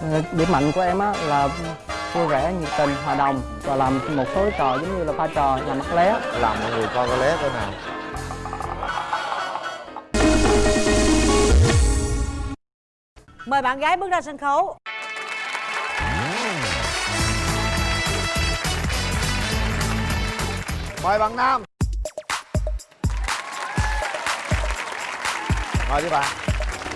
Ờ, điểm mạnh của em á là vui vẻ nhiệt tình hòa đồng và làm một số trò giống như là pha trò làm mắt lé. Làm mọi người coi cái lé coi nào. Mời bạn gái bước ra sân khấu. Mời bạn nam. Mời đi bạn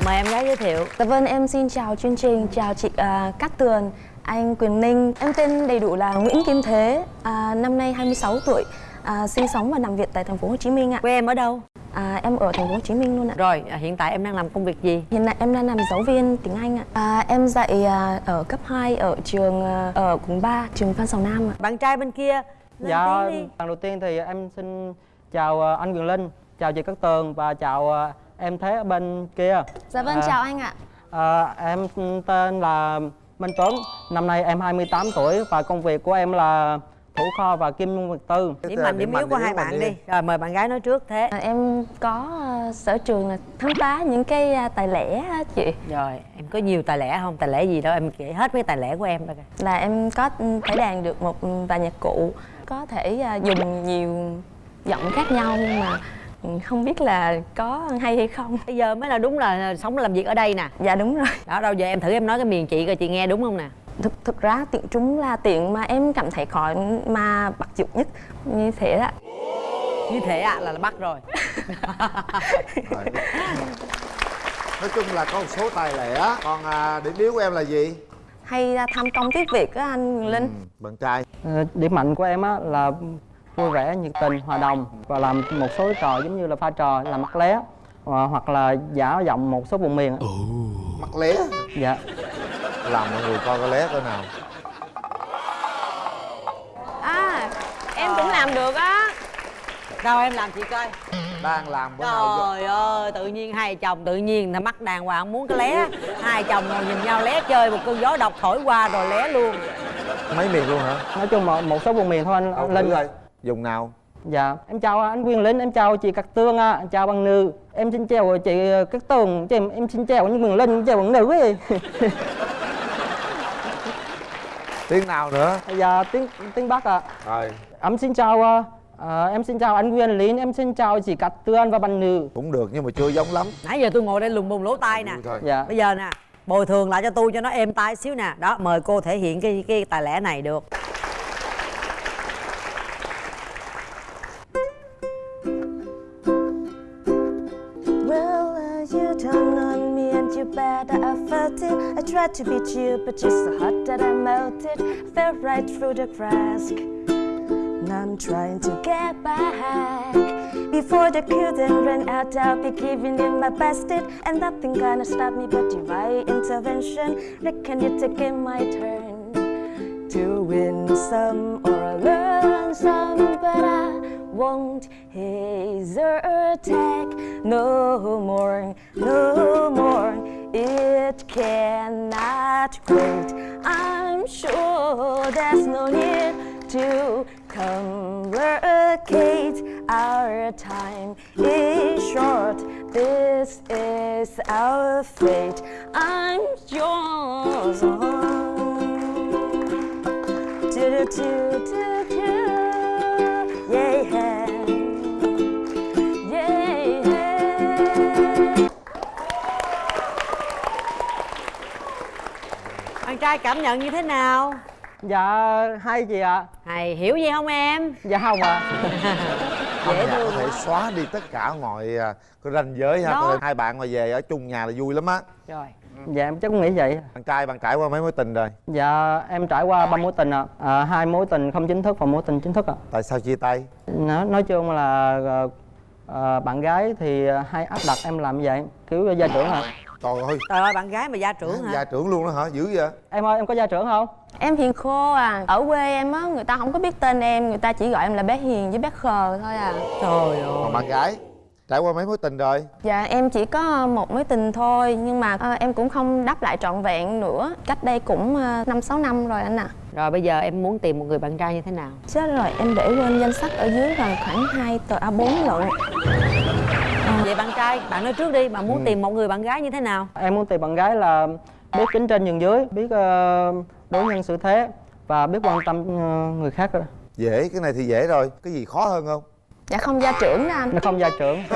Mời em gái giới thiệu. Dạ vâng, em xin chào chương trình, chào chị uh, Cát Tường, anh Quyền Ninh. Em tên đầy đủ là Nguyễn Kim Thế, à, năm nay 26 tuổi, à, sinh sống và làm việc tại thành phố Hồ Chí Minh ạ. Quê em ở đâu? à, Em ở thành phố Hồ Chí Minh luôn ạ. Rồi à, hiện tại em đang làm công việc gì? Hiện tại em đang làm giáo viên tiếng Anh ạ. À, Em dạy à, ở cấp 2 ở trường à, ở quận 3, trường Phan Sào Nam ạ. Bạn trai bên kia lên dạ tiếng đi. lần đầu tiên thì em xin chào ờ, anh Quyền Linh chào chị Cát Tường và chào ờ, em Thế ở bên kia. Dạ vâng, À, chào anh ạ. À, em tên là Minh Tuấn, năm nay em 28 tuổi và công việc của em là thủ kho và kim môn vật tư. Điểm mạnh, điểm yếu của hai bạn đi? Rồi mời bạn gái nói trước thế. À, Em có à, sở trường là khám phá những cái à, tài lẻ á chị. Rồi em có nhiều tài lẻ không? Tài lẻ gì đâu em kể hết mấy tài lẻ của em kìa là em có ừ, thể đàn được một vài nhạc cụ có thể à, dùng nhiều giọng khác nhau nhưng mà ừ, không biết là có hay hay không. Bây giờ mới là đúng là sống làm việc ở đây nè. Dạ đúng rồi. Đó đâu giờ em thử em nói cái miền chị coi chị nghe đúng không nè? Thực thực ra tiện trúng là tiện mà em cảm thấy khó mà bắt dụng nhất. Như thế đó Như thế ạ là, là bắt rồi. Nói chung là có một số tài lẻ. Còn à, điểm yếu của em là gì? Hay à, tham công tiếc việc á anh Linh? Ừ, bạn trai. Ờ, Điểm mạnh của em á là vui vẻ, nhiệt tình, hòa đồng và làm một số trò giống như là pha trò làm mắt lé ờ, hoặc là giả giọng một số vùng miền. mắt lé? Dạ. làm mọi người coi cái lé coi nào. À em cũng làm được á. Đâu em làm chị coi? Đang làm bữa nào ơi, tự nhiên hai chồng tự nhiên là mắt đàng hoàng muốn cái lé. Hai chồng ngồi nhìn nhau lé chơi một cơn gió độc thổi qua rồi lé luôn. Mấy miền luôn hả? Nói chung một, một số vùng miền thôi anh. Đâu, Linh. thử dùng nào Dạ, em chào anh Quyền Linh, em chào chị Cát Tường, à, em chào bằng nữ. Em xin chào chị Cát Tường, chị, em xin chào anh Quyền Linh, em chào bằng nữ ấy. tiếng nào nữa dạ, tiếng tiếng Bắc ạ. rồi Em xin chào ờ, ờ, em xin chào anh Quyền Linh, em xin chào chị Cát Tường và bằng nữ. cũng được nhưng mà chưa giống lắm Nãy giờ tôi ngồi đây lùng bùng lỗ tai nè Dạ. Bây giờ nè, bồi thường lại cho tôi cho nó êm tai xíu nè Đó, mời cô thể hiện cái cái tài lẻ này được that I. I tried to beat you, but you're so hot that I melted. Fell right through the cracks. Now I'm trying to get back. Before the curtain ran out, I'll be giving it my best. It and nothing gonna stop me but divine intervention. Reckon you're taking my turn to win some or learn some, but I won't hesitate no more, no more. It cannot wait. I'm sure there's no need to complicate. Our time is short. This is our fate. I'm yours. Do do do do do. Yeah. Trai cảm nhận như thế nào? Dạ, hay chị ạ. Hay, hiểu gì không em? Dạ không ạ. Âm Dễ nhạc thương có thể xóa đi tất cả mọi à, cái ranh giới ha Đó. Hai bạn mà về ở chung nhà là vui lắm á Rồi Dạ em chắc cũng nghĩ vậy. bạn trai bạn trải qua mấy mối tình rồi Dạ em trải qua ba mối tình ạ. À, hai mối tình không chính thức và mối tình chính thức ạ. tại sao chia tay Nói, nói chung là ờ, bạn gái thì hay áp đặt em làm vậy, kiểu gia trưởng ạ. Trời ơi. Trời ơi, bạn gái mà gia trưởng hả? gia trưởng luôn đó hả? Dữ vậy? Em ơi em có gia trưởng không? Em hiền khô à. Ở quê em á Người ta không có biết tên em Người ta chỉ gọi em là bé Hiền với bé Khờ thôi à. Trời ơi. còn bạn gái trải qua mấy mối tình rồi? Dạ em chỉ có một mối tình thôi Nhưng mà ờ, em cũng không đáp lại trọn vẹn nữa. Cách đây cũng ờ, năm sáu năm rồi anh ạ. Rồi bây giờ em muốn tìm một người bạn trai như thế nào? Chết rồi em để quên danh sách ở dưới là khoảng 2 tờ A4 lận Vậy bạn trai, bạn nói trước đi, bạn muốn tìm một người bạn gái như thế nào? Em muốn tìm bạn gái là biết kính trên nhường dưới biết ờ, đối nhân xử thế và biết quan tâm ờ, người khác đó. dễ cái này thì dễ rồi. Cái gì khó hơn không? Dạ không gia trưởng đó anh. Nó không gia trưởng.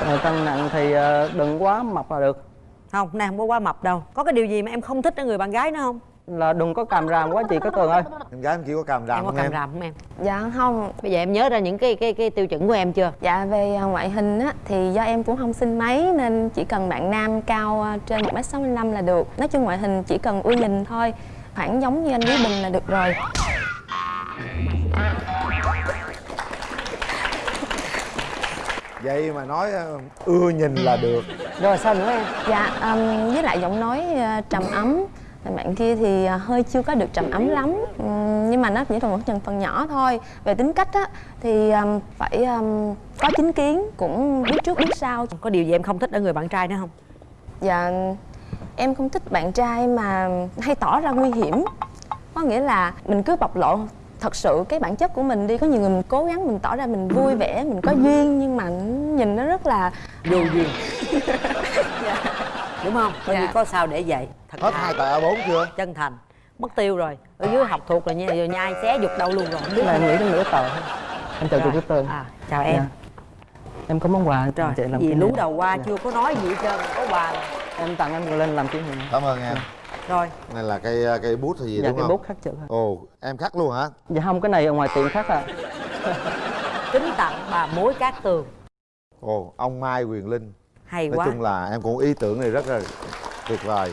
Ờ, cân nặng thì đừng quá mập là được. Không nay không có quá mập đâu. Có cái điều gì mà em không thích ở người bạn gái nữa không là đừng có càm ràm quá chị có tường ơi. Em gái em chỉ có càm ràm em có không càm em? ràm không em? Dạ không. Bây giờ em nhớ ra những cái cái cái tiêu chuẩn của em chưa? Dạ về à, ngoại hình á thì do em cũng không xinh mấy nên chỉ cần bạn nam cao à, trên 1m65 là được. Nói chung ngoại hình chỉ cần ưa nhìn thôi, khoảng giống như anh Lý Bình là được rồi. vậy mà nói ờ, ưa nhìn là được. Rồi sao nữa em? Dạ um, với lại giọng nói à, trầm ấm. Bạn kia thì à, hơi chưa có được trầm ấm lắm. Ừm, nhưng mà nó chỉ là một phần phần nhỏ thôi. Về tính cách á thì um, phải um, có chính kiến, cũng biết trước biết sau. có điều gì em không thích ở người bạn trai nữa không? Dạ em không thích bạn trai mà hay tỏ ra nguy hiểm. Có nghĩa là mình cứ bộc lộ thật sự cái bản chất của mình đi. Có nhiều người mình cố gắng mình tỏ ra mình vui vẻ, mình có duyên Nhưng mà nhìn nó rất là vô duyên đúng không? Coi Dạ. như có sao để vậy. Thật hết hai tờ A4 chưa? chân thành. Mất tiêu rồi. Ở dưới học thuộc rồi nha. Rồi nhai xé giục đâu luôn rồi. Không biết cái này em nghĩ đến nửa tờ em chào chị Rồi. Quốc Tường à, chào em. Dạ. em có món quà rồi chị làm gì lú đầu qua Dạ. chưa có nói gì hết trơn có quà rồi. em tặng anh lên làm kỷ niệm. Cảm ơn em. Rồi. Này là cây cây bút hay gì dạ đúng cái không? bút khắc chữ ồ em khắc luôn hả? Dạ không cái này ở ngoài tiệm khắc à. Kính tặng bà mối cát tường. Ồ ông mai quyền linh hay nói quá. chung là em cũng ý tưởng này rất là tuyệt vời.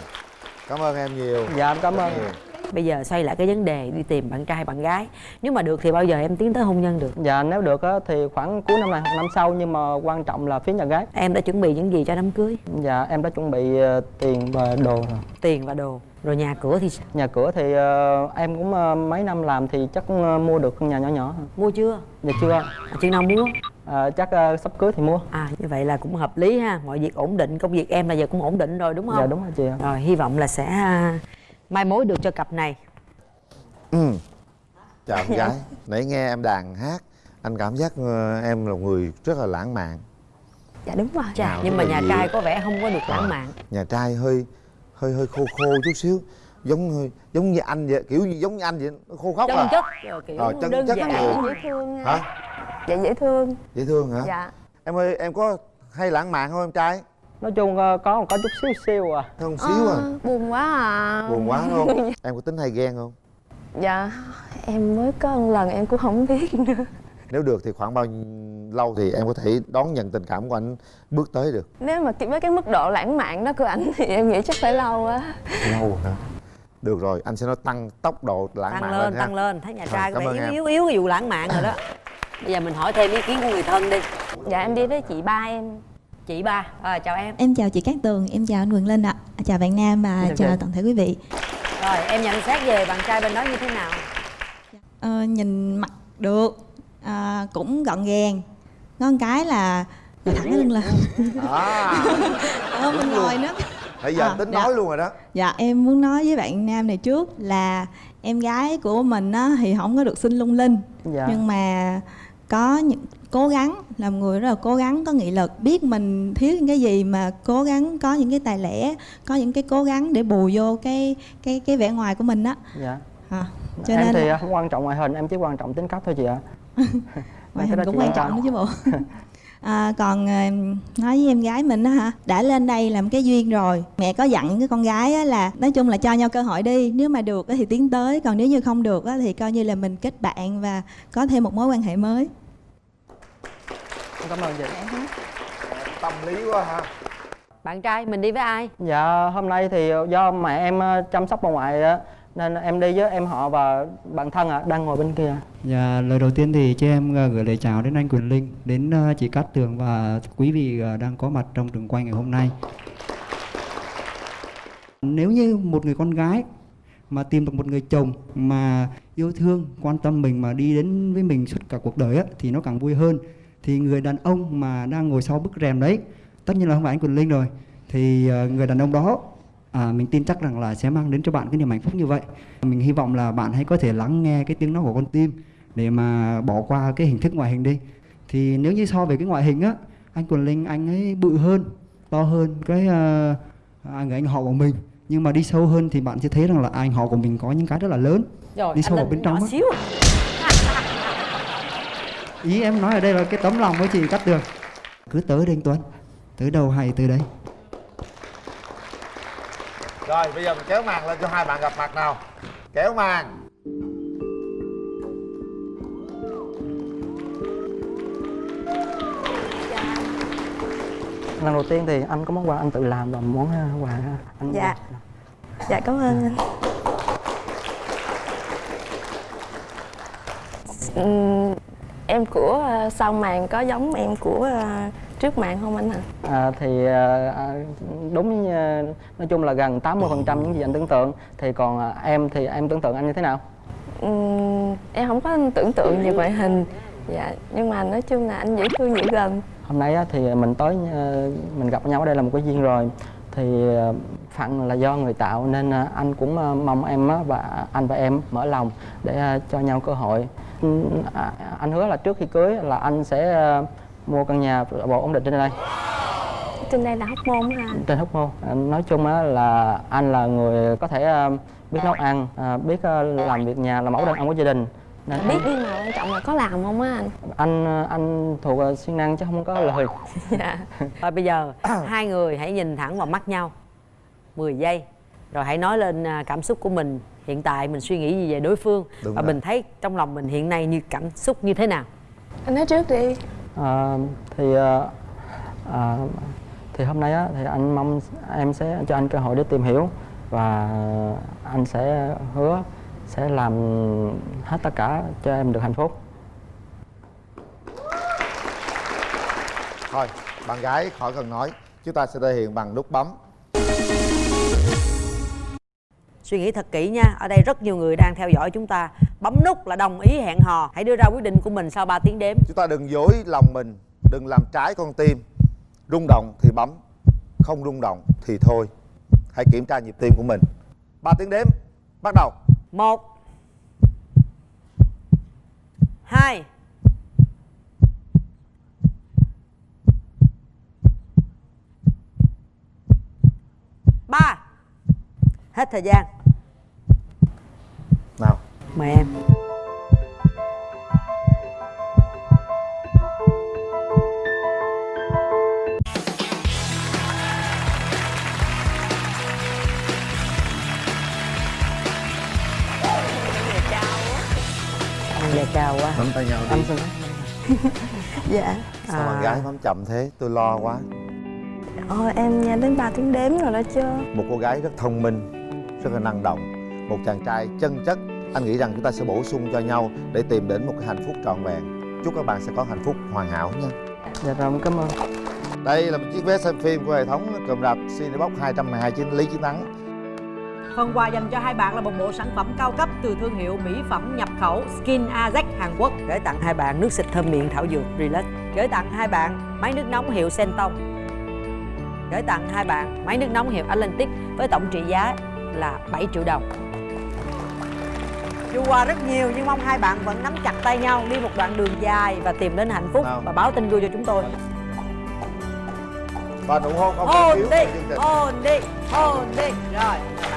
Cảm ơn em nhiều. Dạ em cảm Rất ơn. nhiều. bây giờ xoay lại cái vấn đề đi tìm bạn trai bạn gái. Nếu mà được thì bao giờ em tiến tới hôn nhân được? Dạ nếu được á, thì khoảng cuối năm này hoặc năm sau nhưng mà quan trọng là phía nhà gái. Em đã chuẩn bị những gì cho đám cưới? Dạ em đã chuẩn bị ờ, tiền và đồ rồi. Tiền và đồ. Rồi nhà cửa thì sao? nhà cửa thì ờ, em cũng ờ, mấy năm làm thì chắc cũng, ờ, mua được căn nhà nhỏ nhỏ mua chưa? Dạ chưa. À, chừng nào mua Ờ, chắc ờ, sắp cưới thì mua. À như vậy là cũng hợp lý ha. Mọi việc ổn định công việc em là giờ cũng ổn định rồi đúng không? Dạ đúng rồi chị ạ. Rồi hy vọng là sẽ à, mai mối được cho cặp này. Ừ. chào em gái. Nãy nghe em đàn hát anh cảm giác ờ, em là người rất là lãng mạn. Dạ đúng rồi. Chà, nhưng mà nhà dịu. trai có vẻ không có được lãng mạn. nhà trai hơi hơi hơi khô khô chút xíu. Giống hơi giống như anh vậy kiểu như giống như anh vậy nó khô khóc chân à. chất rồi kiểu Rồi, chân đơn chất giản. Dễ thương hả Dạ dễ thương. Dễ thương hả? Dạ. Em ơi em có hay lãng mạn không em trai? Nói chung ờ, có có chút xíu xíu à. Không xíu à? Ờ, Buồn quá à. Buồn quá không? Em có tính hay ghen không? Dạ em mới có một lần em cũng không biết nữa. Nếu được thì khoảng bao lâu thì em có thể đón nhận tình cảm của anh bước tới được? Nếu mà với cái mức độ lãng mạn đó của ảnh thì em nghĩ chắc phải lâu á. Lâu hả? Được rồi anh sẽ nói tăng tốc độ lãng tăng mạn lên ha. tăng lên. Thấy nhà trai có cảm ơn vẻ yếu yếu yếu cái vụ lãng mạn rồi đó bây giờ mình hỏi thêm ý kiến của người thân đi. Dạ em đi với chị ba em. Chị ba. À, chào em. Em chào chị Cát Tường, em chào anh Quyền Linh ạ. Chào bạn Nam và Chào chào chị. toàn thể quý vị. Rồi em nhận xét về bạn trai bên đó như thế nào? Ờ, Nhìn mặt được, à, cũng gọn gàng. Ngon cái là ngồi thẳng cái lưng lên. À. Ờ, mình ngồi nữa. Bây giờ À, anh tính dạ. nói luôn rồi đó. Dạ em muốn nói với bạn Nam này trước là Em gái của mình á, thì không có được xinh lung linh. Dạ. Nhưng mà có những cố gắng làm người rất là cố gắng có nghị lực biết mình thiếu những cái gì mà cố gắng có những cái tài lẻ có những cái cố gắng để bù vô cái cái cái vẻ ngoài của mình á. Dạ. À, cho em nên thì là ờ, không quan trọng ngoại hình em chỉ quan trọng tính cách thôi chị ạ. Ngoại hình đó cũng quan trọng nữa chứ bộ. À, còn à, nói với em gái mình á hả đã lên đây làm cái duyên rồi mẹ có dặn cái con gái á là nói chung là cho nhau cơ hội đi nếu mà được á thì tiến tới còn nếu như không được á thì coi như là mình kết bạn và có thêm một mối quan hệ mới cảm ơn chị. Tâm lý quá ha. Bạn trai mình đi với ai? Dạ hôm nay thì do mẹ em ờ, chăm sóc bà ngoại á nên em đi với em họ và bạn thân ạ đang ngồi bên kia. Dạ, lời đầu tiên thì cho em ờ, gửi lời chào đến anh Quyền Linh, đến ờ, chị Cát Tường và quý vị đang có mặt trong trường quay ngày hôm nay. Nếu như một người con gái mà tìm được một người chồng mà yêu thương, quan tâm mình mà đi đến với mình suốt cả cuộc đời á, thì nó càng vui hơn. Thì người đàn ông mà đang ngồi sau bức rèm đấy, tất nhiên là không phải anh Quyền Linh rồi, thì ờ, người đàn ông đó à, mình tin chắc rằng là sẽ mang đến cho bạn cái niềm hạnh phúc như vậy. Mình hy vọng là bạn hãy có thể lắng nghe cái tiếng nói của con tim để mà bỏ qua cái hình thức ngoại hình đi. Thì nếu như so về cái ngoại hình á anh Quần Linh anh ấy bự hơn to hơn cái uh, người anh họ của mình. Nhưng mà đi sâu hơn thì bạn sẽ thấy rằng là anh họ của mình có những cái rất là lớn. Rồi đi sâu vào bên trong á. Ý em nói ở đây là cái tấm lòng với chị cắt được. Cứ tới đây anh Tuấn. Tới đầu hay tới đấy. Rồi bây giờ mình kéo màn lên cho hai bạn gặp mặt nào. Kéo màn. Lần đầu tiên thì anh có món quà anh tự làm và món uh, quà anh Dạ. Dạ cảm ơn anh. Ừm, Em của ờ, sau màn có giống em của ờ, trước màn không anh hả? À, thì à, à, đúng nói chung là gần 80% những gì anh tưởng tượng. Thì còn em thì em tưởng tượng anh như thế nào? Ừm, em không có tưởng tượng về ngoại hình. Dạ, nhưng mà nói chung là anh dễ thương dễ gần. Hôm nay thì mình tới mình gặp nhau ở đây là một cái duyên rồi thì à, phận là do người tạo nên à, anh cũng à, mong em và anh và em mở lòng để cho nhau cơ hội. À, anh hứa là trước khi cưới là anh sẽ mua căn nhà bộ ổn định trên đây. Trên đây là hóc môn hả trên hóc môn. Nói chung á là anh là người có thể biết nấu ăn biết làm việc nhà làm mẫu đàn ông của gia đình nên Biết nhưng mà quan trọng là có làm không á anh? anh à, anh thuộc à, siêng năng chứ không có lời. Dạ. Rồi bây giờ hai người hãy nhìn thẳng vào mắt nhau. 10 giây. Rồi hãy nói lên à, cảm xúc của mình. Hiện tại mình suy nghĩ gì về đối phương? Đúng Và rồi. mình thấy trong lòng mình hiện nay như cảm xúc như thế nào? Anh nói trước đi. À, thì à, à, thì hôm nay á, thì anh mong em sẽ cho anh cơ hội để tìm hiểu và anh sẽ hứa sẽ làm hết tất cả cho em được hạnh phúc. Thôi bạn gái khỏi cần nói chúng ta sẽ thể hiện bằng nút bấm. Suy nghĩ thật kỹ nha Ở đây rất nhiều người đang theo dõi chúng ta. Bấm nút là đồng ý hẹn hò. Hãy đưa ra quyết định của mình sau 3 tiếng đếm. Chúng ta đừng dối lòng mình đừng làm trái con tim. Rung động thì bấm không rung động thì thôi. Hãy kiểm tra nhịp tim của mình. Ba tiếng đếm bắt đầu một. Hai. Ba. Hết thời gian. Nào. Mời em Cao quá. Nắm tay nhau đi. Anh Dạ. Sao bạn gái bấm chậm thế? Tôi lo quá. Ôi em nghe đến 3 tiếng đếm rồi đó chứ. Một cô gái rất thông minh rất là năng động. Một chàng trai chân chất. Anh nghĩ rằng chúng ta sẽ bổ sung cho nhau để tìm đến một cái hạnh phúc trọn vẹn. Chúc các bạn sẽ có hạnh phúc hoàn hảo nha dạ rồi cảm ơn. Đây là một chiếc vé xem phim của hệ thống cụm rạp Cinebox 229 Lý Chiến Thắng Phần quà dành cho hai bạn là một bộ sản phẩm cao cấp từ thương hiệu mỹ phẩm nhập khẩu Skin Ajax Hàn Quốc. Gửi tặng hai bạn nước xịt thơm miệng thảo dược Relax. Gửi tặng hai bạn máy nước nóng hiệu Senton. Gửi tặng hai bạn máy nước nóng hiệu Atlantic với tổng trị giá là 7 triệu đồng. Dù quà rất nhiều nhưng mong hai bạn vẫn nắm chặt tay nhau đi một đoạn đường dài và tìm đến hạnh phúc Nào. và báo tin vui cho chúng tôi. và nụ hôn không thể Hôn thiếu chương trình hôn đi, hôn đi. Rồi.